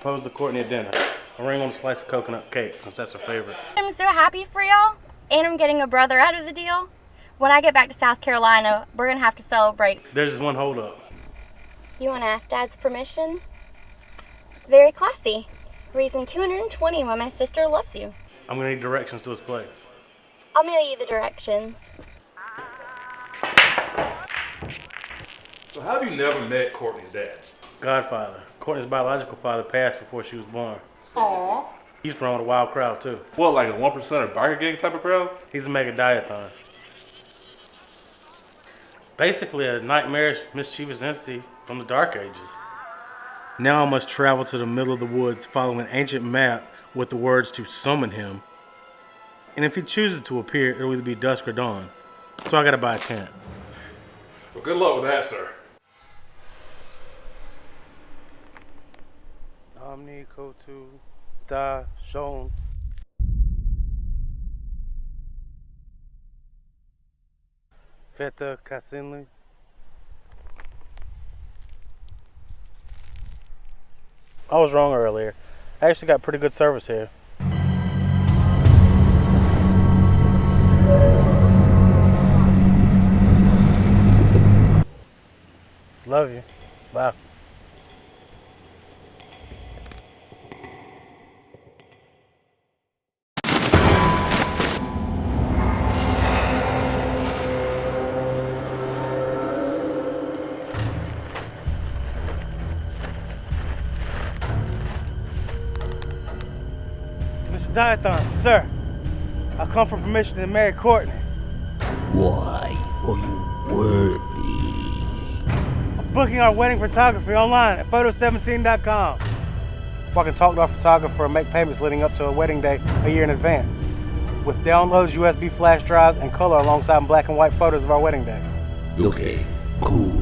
propose to Courtney at dinner. A ring on a slice of coconut cake, since that's her favorite. I'm so happy for y'all. And I'm getting a brother out of the deal. When I get back to South Carolina, we're gonna have to celebrate. There's just one holdup. You wanna ask Dad's permission? Very classy. Reason 220 why my sister loves you. I'm gonna need directions to his place. I'll mail you the directions. So how have you never met Courtney's dad? Godfather. Courtney's biological father passed before she was born. Aww. He's from with a wild crowd too. What, like a one percent or biker gang type of crowd? He's a mega diathon. Basically a nightmarish, mischievous entity from the dark ages. Now I must travel to the middle of the woods following an ancient map with the words to summon him. And if he chooses to appear, it'll either be dusk or dawn. So I gotta buy a tent. Well, good luck with that, sir. Omni. Feta. I was wrong earlier. I actually got pretty good service here. Love you. Bye. Mr. Diathon, sir. I come for permission to marry Courtney. Why are you worthy? I'm booking our wedding photography online at photo17.com. Where I can talk to our photographer and make payments leading up to a wedding day a year in advance. With downloads, USB flash drives, and color alongside black and white photos of our wedding day. Okay, cool.